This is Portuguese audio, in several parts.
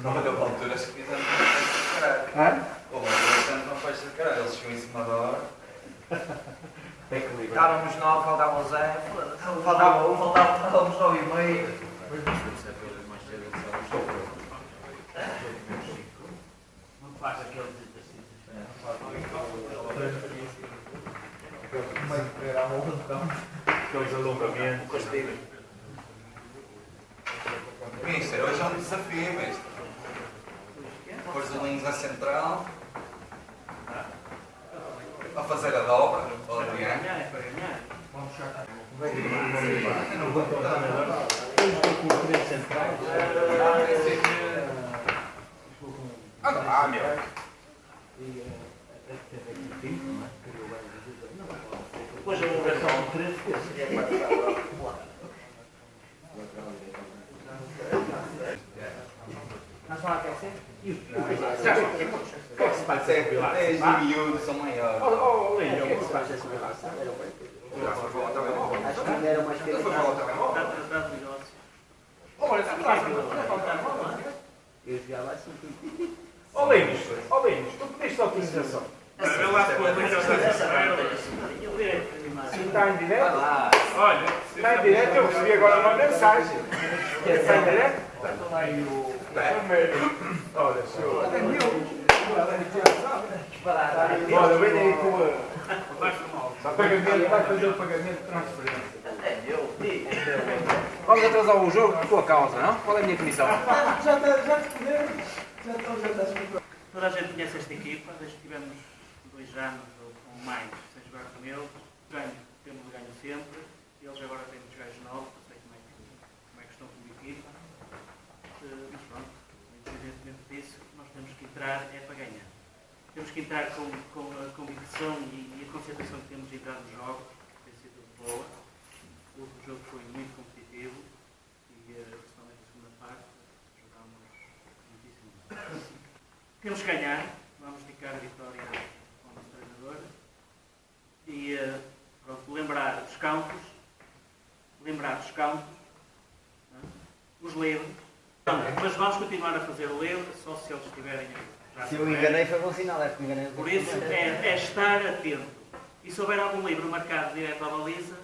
Não deu alturas que fizemos uma festa de caralho. Hã? Houve fizemos uma festa de caralho. Eles chegam em cima da hora. Estávamos nove, faltava o Zé, faltava um, faltava, faltávamos nove e meio. Não faz aquele Aqueles alongamentos. Mister, hoje é um desafio, mister. Linhos à central. A fazer a dobra, para ganhar. Ah, meu. Depois a ligação de três Nós vamos aquecer? Até, até os miúdos são maiores. Acho que ainda era mais? Está negócio. Olha, está. Eu assim. Ó Linhos, ó Linhos, tu pediste autorização. Eu com a Eu. Se está em direto? Olha, Está em direto, eu recebi agora uma mensagem. Está em direto? Olha, senhor. Olha, vem aí com a... Pagamento, vai fazer o pagamento de transferência. Vamos atrasar o jogo por tua causa, não? Qual é a minha comissão? Toda a gente conhece esta equipa, desde que tivemos dois anos ou, ou mais sem jogar com eles. Ganho, temos ganho sempre. Eles agora têm muitos gajos novos, não sei como é que, como é que estão como equipa. Eh, Mas pronto, independentemente disso, nós temos que entrar é para ganhar. Temos que entrar com, com a convicção e, e a concentração que temos de entrar nos jogos, que tem sido boa. O outro jogo foi muito competitivo e, eh, principalmente a segunda parte, jogámos muitíssimo bem. Temos que ganhar, vamos ficar a vitória ao nosso treinador. E eh, pronto, lembrar dos campos, lembrar dos campos, né? os livros. Mas vamos continuar a fazer o livro, só se eles estiverem Se eu me enganei foi bom sinal, é que me enganei. Por isso é, é estar atento. E se houver algum livro marcado direto à baliza,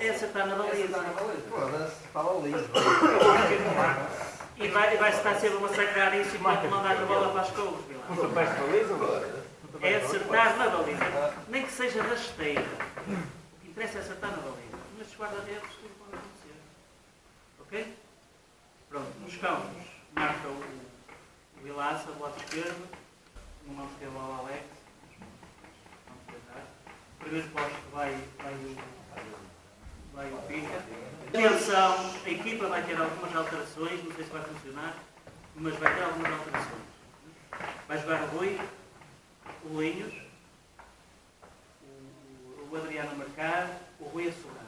essa está na baliza. Foda-se, fala ali. E vai, vai estar sempre a massacrar isso e vai mandar a bola para as covas. Não te peço baliza, É acertar na baliza. Nem que seja rasteira. O que interessa é acertar na baliza. Nestes guarda-redes tudo pode acontecer. Ok? Pronto, nos campos marca o, o Vilaça do lado esquerdo. Ter a bola Alex. Primeiro posto vai, vai o, vai o Pica. Atenção, a equipa vai ter algumas alterações, não sei se vai funcionar, mas vai ter algumas alterações. Vai jogar o Rui, o Linhos, o, o Adriano marcar, o Rui a segurar.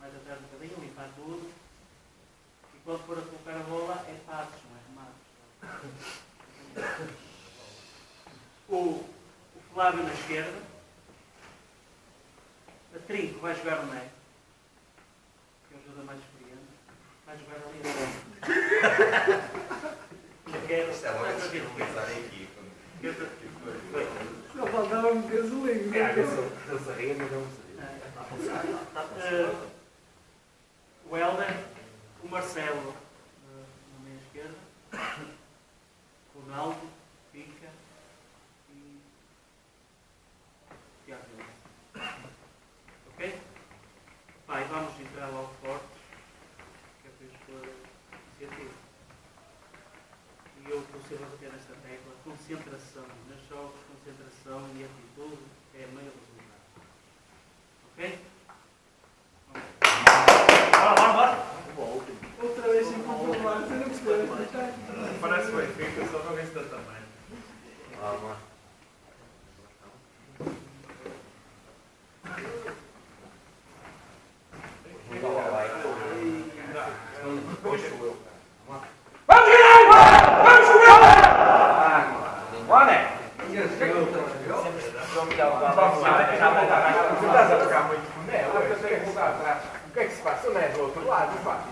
Mais atrás um bocadinho, limpar tudo. Quando for a colocar a bola, é passos, não é remates. O, o Flávio na esquerda. A Trinco vai jogar no meio. Que é o jogador mais experiente. Vai jogar ali. Eu quero. É a equipa. Eu tô- Só faltava um gasolina. Eu sabia, mas não sabia. Eh, o Helder, o Marcelo eh, na meia esquerda, o Ronaldo, Pica e Tiago Silva. Ok? Pai, vamos entrar logo fortes, que é para expor a iniciativa. E eu consigo bater nesta tecla, concentração, nos jogos, concentração e atitude é meio resultado. Ok? Outra vez sem comprovar, você não percebeu. parece bem feito, só não vê se dá tamanho. Vamos jogar! Vamos jogar! Olha! Tu estás a jogar muito com o Nelo, eu sei que está atrás. O que é que se passa? O Nelo do outro lado, pá.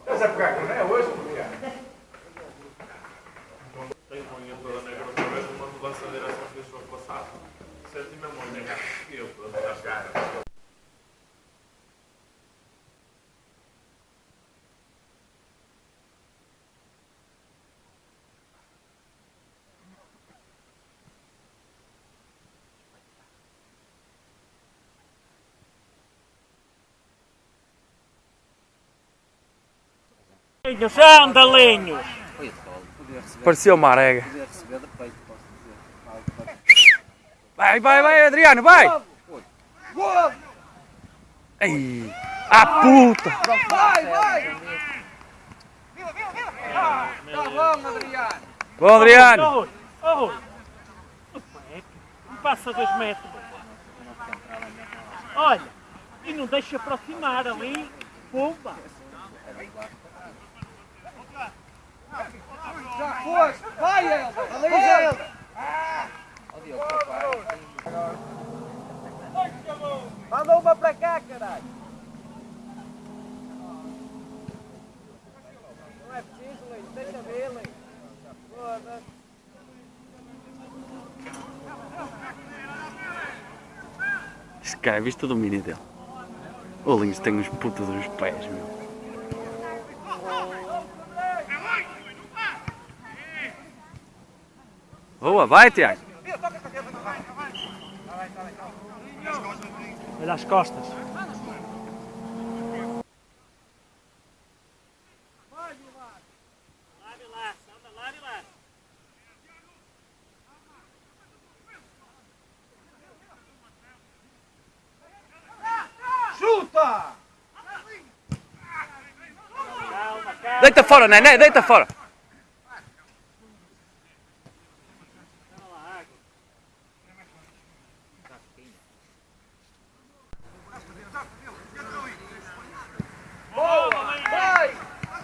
Estás a pegar com é hoje, porque Tenho uma unha toda negra outra vez, uma mudança de direção que deixou passado. Senti mesmo a unha e eu toda rasgada. Linhos, andalinhos! Pareceu uma arega. Vai, vai, vai, Adriano, vai! Ei! A puta! Vai, vai! Bom, Adriano! Oh, oh! Não passa dois metros. Olha, e não deixa aproximar ali. Já foste! Vai, Helder! Ali, Helder! Manda uma para cá, caralho! Não é preciso. Deixa ver, Luís. Foda-se. Este cara, viste o domínio dele? O Linhos tem uns putos dos pés, meu. Boa, vai, Tiago! Olha as costas. Chuta! Deita fora, Nené, deita fora!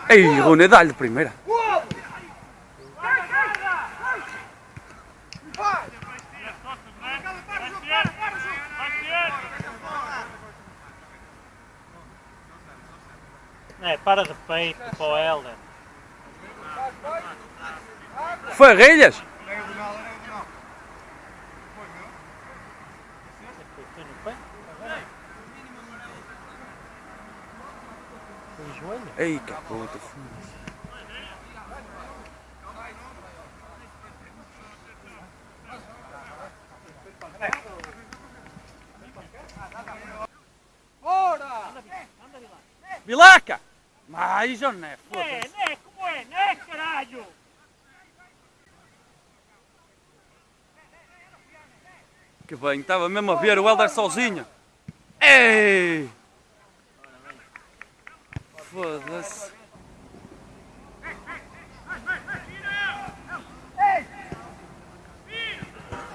Vai! Ei, Rune, dá-lhe de primeira. É, para de peito para o Helder. Farrilhas! Foi no pé? Foi o joelho? Ei, que puta, foda-se. Vilaca! Mais ou não é? É, Foda-se. né? Como é? Né, caralho? Que bem, estava mesmo a ver o Helder sozinho. Ei! Foda-se.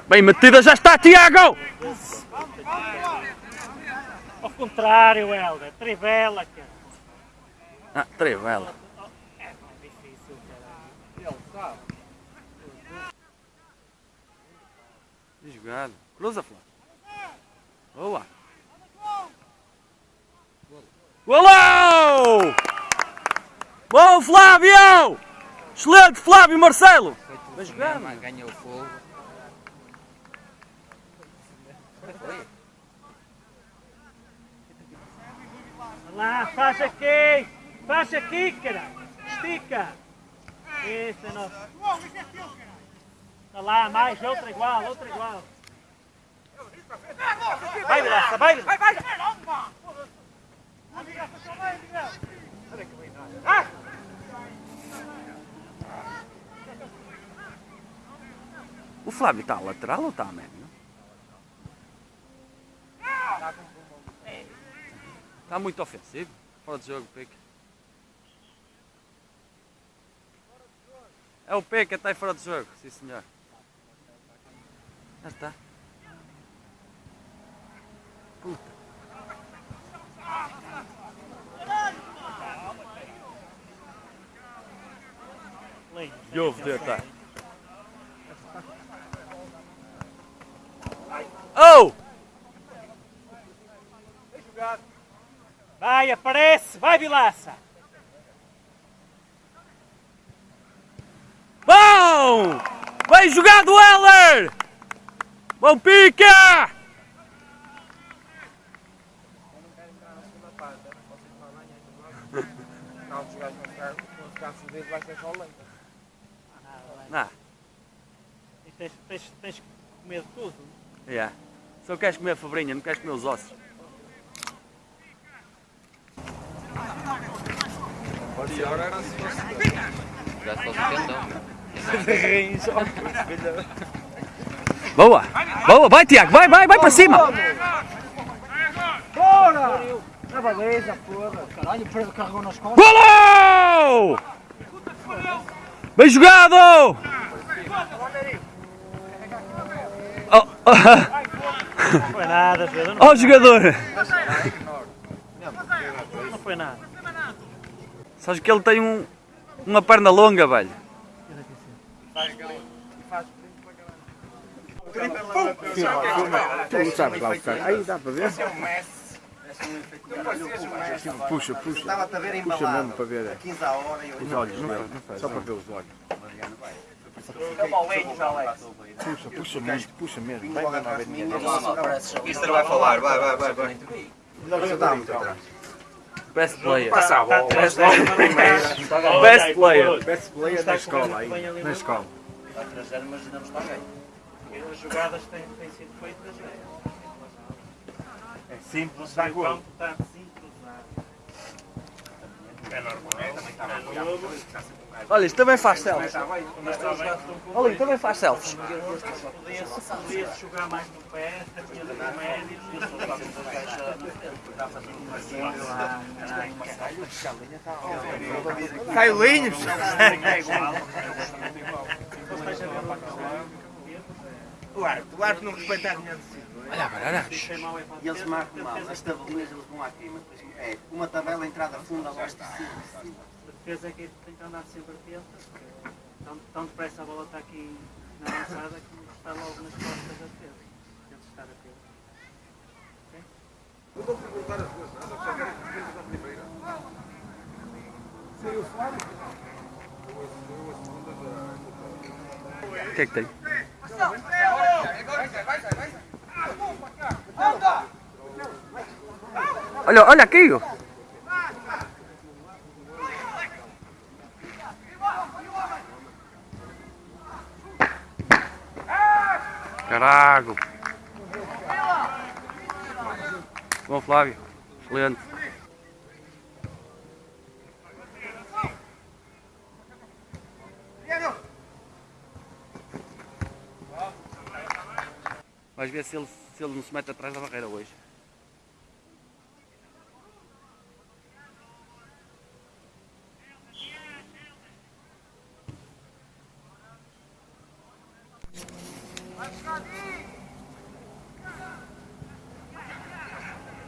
Bem metida já está, Tiago! Ao contrário, Helder. Trivela, cara. Ah, trevela. É mais difícil, caralho. Jogado. Cruza, Flávio. Golão! Bom, Flávio! Excelente, Flávio Marcelo! Bem jogado. Ganhou fogo. Vai lá, faz aqui! Faz aqui, caralho! Estica! Isso é nosso. Vai lá, mais, outra igual, outra igual. Vai, Vilaça, vai! Vai, vai! O Flávio está lateral ou está a médio? Está muito ofensivo. Fora de jogo, Pique. É o Pique, está aí fora de jogo. Sim, senhor. Já está. Puta. Que houve, Teta? Oh! Vai, aparece! Vai, Vilaça! Bom! Bem jogado, Heller! Bom pica! Ficar, vão ficar fodidos, vai ser só leite. Não, E tens, tens, tens que comer tudo. yeah. Só queres comer a fabrinha, não queres comer os ossos. Boa! Boa! Vai, Tiago! Vai, vai, vai para cima! Bora! Na baliza, porra. Caralho, o Pedro carregou nas costas. Golo! Bem jogado! Oh, oh, Não foi nada, Pedro. oh, jogador! Não foi nada. Sabes que ele tem um, uma perna longa, velho. Tu sabes lá o cara. Aí dá para ver. Puxa, puxa. Estava-te a ver Puxa embalado. mesmo para ver. 15 a hora e. Os olhos, não faz, não faz. Só para ver os olhos. Puxa, puxa muito, puxa mesmo. Vai mesmo a ver ninguém. Mister vai falar, vai, vai, vai. vai. Você está muito atrás. Best player. Passa a bola. Best player. Best player da escola aí. Na escola. Vai trazer, mas não está bem. As jogadas têm sido feitas. É, É simples, gol. campo está sincronizado. É normal. Olha, isto também faz selfies. Está. Olha, isto também faz selfies. Podia-se podia jogar mais no pé, tinha de médio, Cailinhos! é igual. O árbitro, o árbitro não respeita a minha decisão. Olha para E eles marcam mal. As tabelinhas eles vão aqui, mas depois é uma tabela entrada funda abaixo de cima. A defesa é que tem que andar sempre atenta, porque tão, tão depressa a bola está aqui na avançada que está logo nas costas da defesa. Tem que estar atento. O que é que tem? Olha, olha aqui! Carago! Bom, Flávio. Excelente. Vais ver se ele, se ele não se mete atrás da barreira hoje.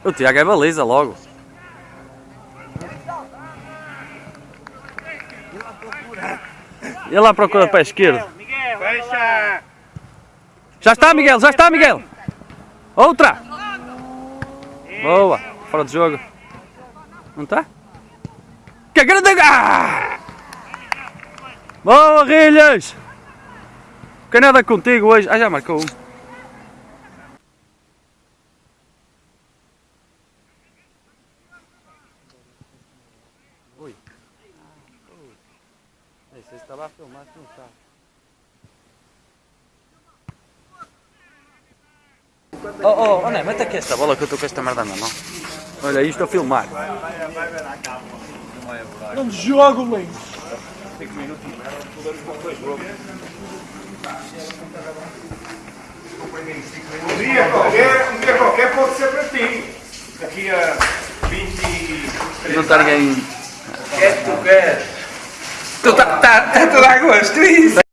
O Tiago é baliza logo. Ele lá procura para a esquerda. Miguel! Já está, Miguel, já está, Miguel. Outra. Boa, fora de jogo. Não está? Que grande... Ah! Boa, Rilhas. Canada contigo hoje. Ah, já marcou um. Ui. Não sei se estava a filmar, se não está. Oh, oh, oh, mete aqui esta bola que eu estou com esta merda na mão. Olha, isto a filmar. Não jogo, mãe! Um dia qualquer, um dia qualquer pode ser para ti. Daqui a 23 Não está ninguém. É que tu queres. Tu tá, tá, tá, tu dá gosto isso.